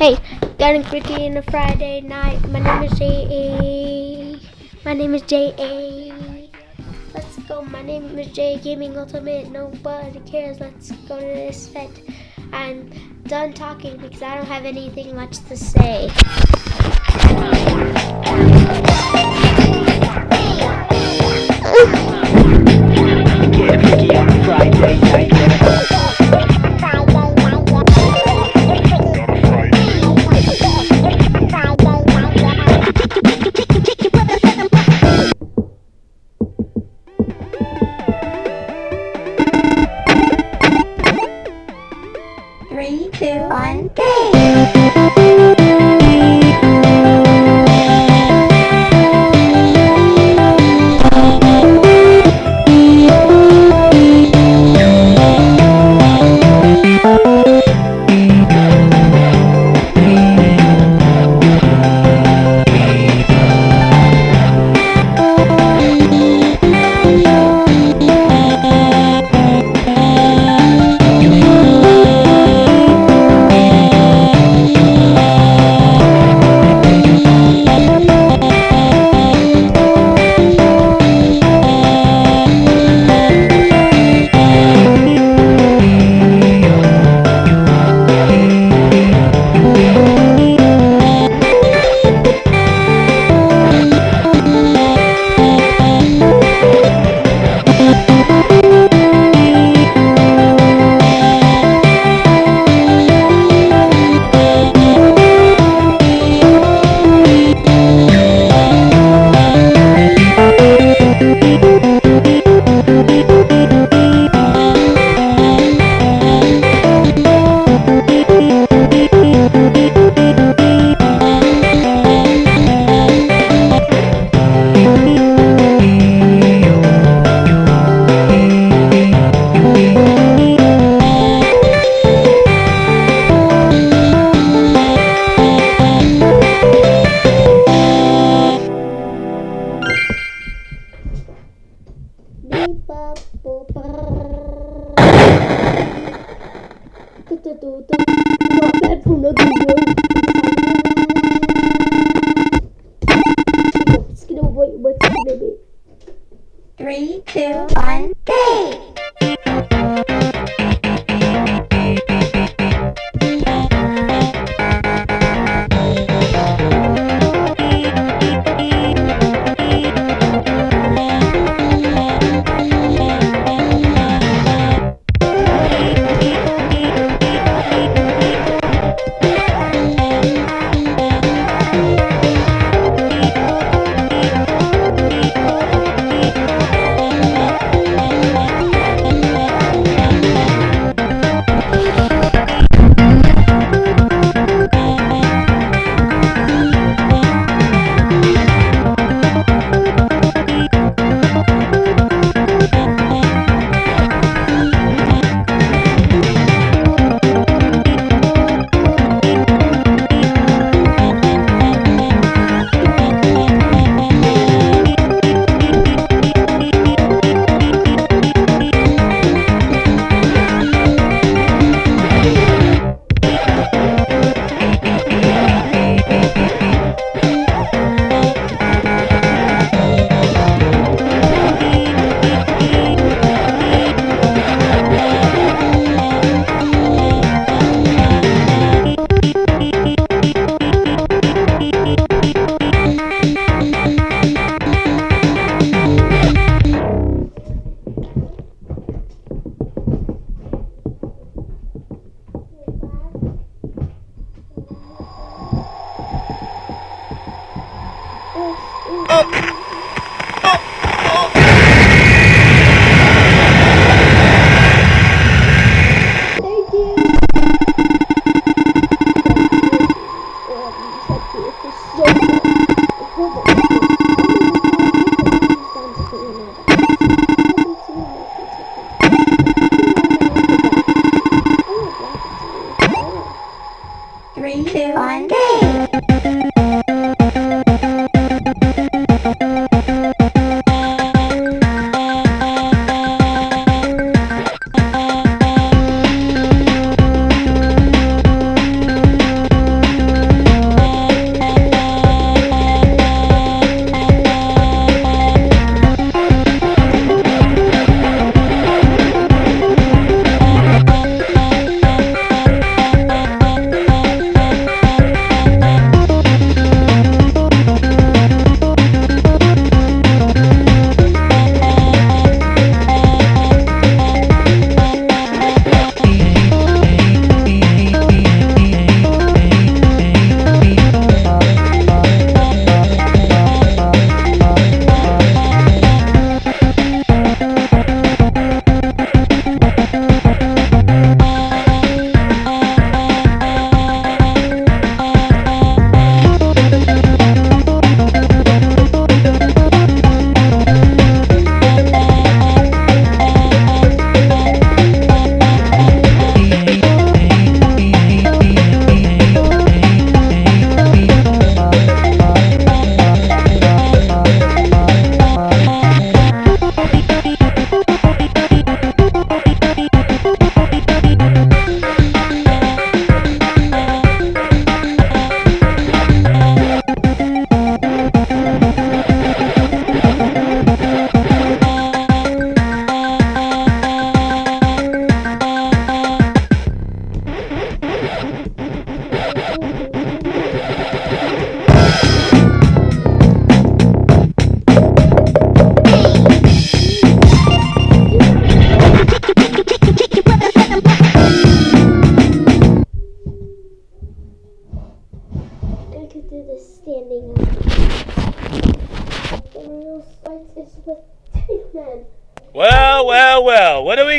Hey, getting freaky in a Friday night. My name is J.A. My name is J.A. Let's go. My name is J Gaming Ultimate. Nobody cares. Let's go to this set. I'm done talking because I don't have anything much to say. Get freaky on a Friday night.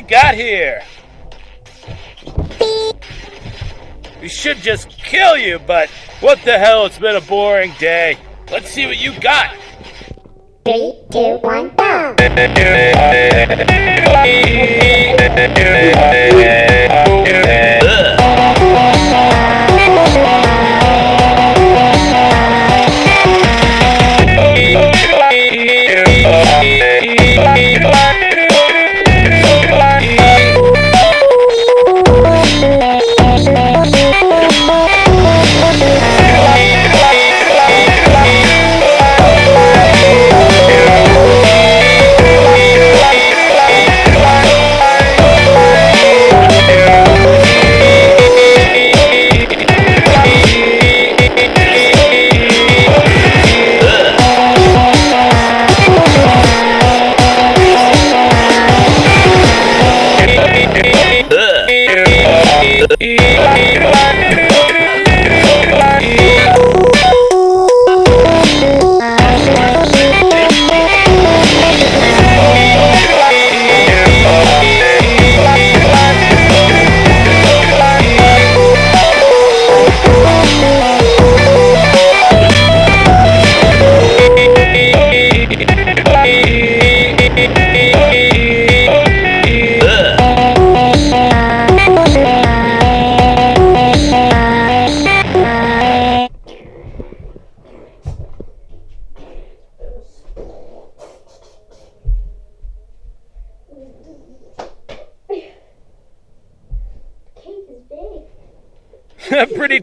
We got here? We should just kill you, but what the hell, it's been a boring day. Let's see what you got. Three, two, one, go!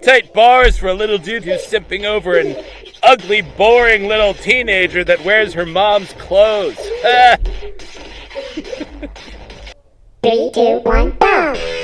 tight bars for a little dude who's simping over an ugly, boring little teenager that wears her mom's clothes. Three, two, one, go!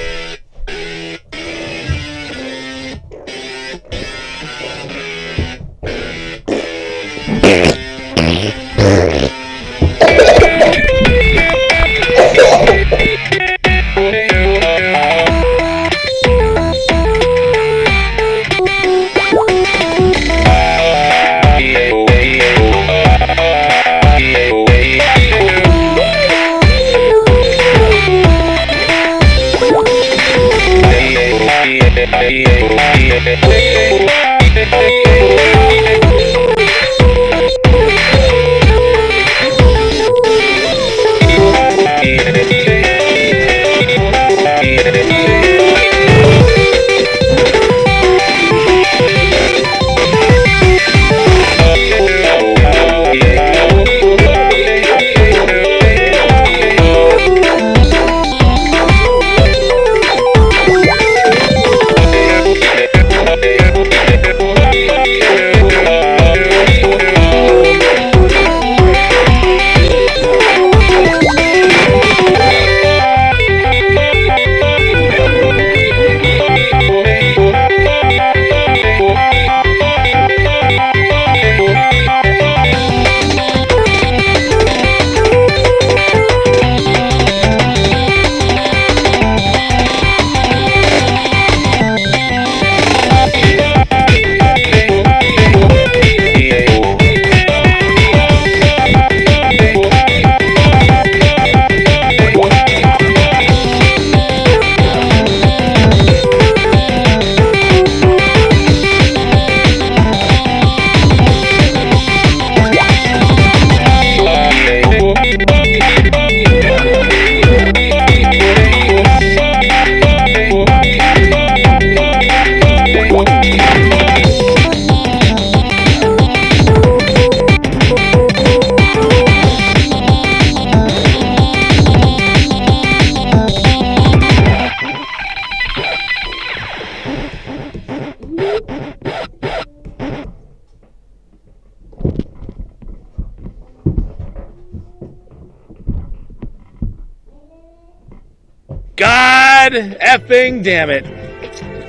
Effing damn it.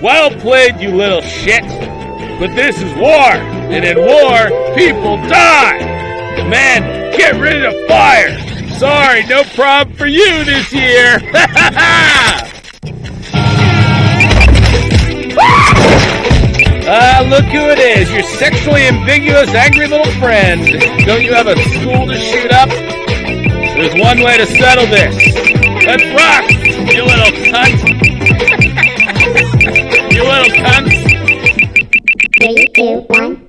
Well played, you little shit. But this is war, and in war, people die. Man, get rid of fire. Sorry, no problem for you this year. Ah, look who it is, your sexually ambiguous, angry little friend. Don't you have a school to shoot up? There's one way to settle this. Let's rock, you little cunt. You little cunt. Three, two, one,